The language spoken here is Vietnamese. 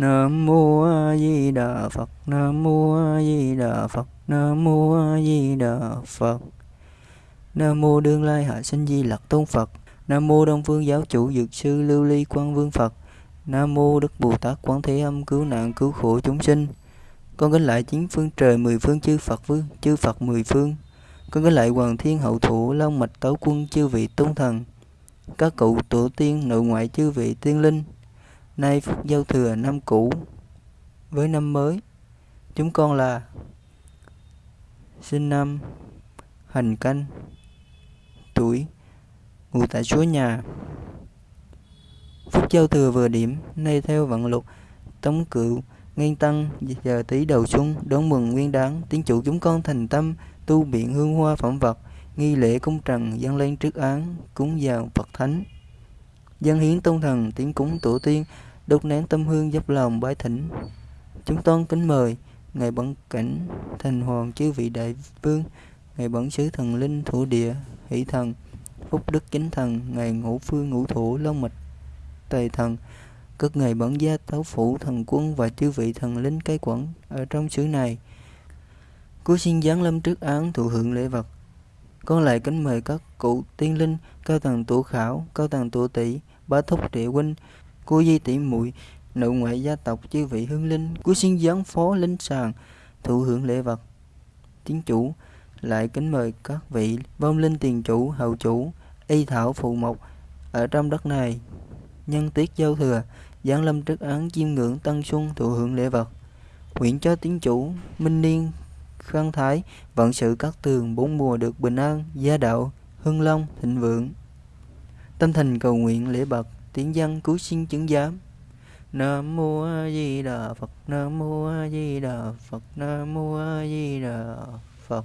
Nam mô A Di Đà Phật. Nam mô A Di Đà Phật. Nam mô A Di Đà Phật. Nam mô Đương Lai Hạ Sinh Di Lặc Tôn Phật. Nam mô Đông Phương Giáo chủ Dược sư Lưu Ly Quang Vương Phật. Nam mô Đức Bồ Tát Quán Thế Âm cứu nạn cứu khổ chúng sinh. Con kính lại chín phương trời mười phương chư Phật vương, chư Phật mười phương. Con kính lại Hoàng Thiên Hậu Thủ Long Mạch Tấu Quân chư vị tôn thần. Các cụ tổ tiên nội ngoại chư vị tiên linh. Nay phúc giao thừa năm cũ với năm mới. Chúng con là sinh năm hành canh, tuổi ngụ tại chúa nhà phúc giao thừa vừa điểm, nay theo vận luật, tống cựu nguyên tăng, giờ tí đầu xuân, đón mừng nguyên đáng tiến chủ chúng con thành tâm, tu biện hương hoa phẩm vật, nghi lễ cung trần dâng lên trước án, cúng vào phật thánh dân hiến tôn thần tiếng cúng tổ tiên đốt nén tâm hương dốc lòng bái thỉnh. Chúng con kính mời, ngài bẩn cảnh thành hoàng chư vị đại vương, ngài bẩn sứ thần linh thủ địa, hỷ thần, phúc đức chính thần, ngài ngũ phương ngũ thủ long mạch, tề thần các ngài bẩn gia tấu phủ thần quân và chư vị thần linh cai quản ở trong xứ này. Cuối xin giáng lâm trước án thụ hưởng lễ vật. Con lại kính mời các cụ tiên linh, cao tầng tổ khảo, cao tầng tổ tỷ bá thúc địa huynh cô di tỷ muội nội ngoại gia tộc chư vị hương linh cuối xin giáng phó linh sàng, thụ hưởng lễ vật. Tiến chủ, lại kính mời các vị vong linh tiền chủ hậu chủ, y thảo phụ mộc ở trong đất này. Nhân tiết giao thừa, giáng lâm trước án chiêm ngưỡng tân xuân thụ hưởng lễ vật. Nguyện cho tiến chủ, minh niên, khang thái, vận sự các tường bốn mùa được bình an, gia đạo, hưng long, thịnh vượng. Tâm thành cầu nguyện lễ bậc tiếng dân cứu sinh chứng giám. Nam mô A Di Đà Phật, Nam mô A Di Đà Phật, Nam mô A Di Đà Phật.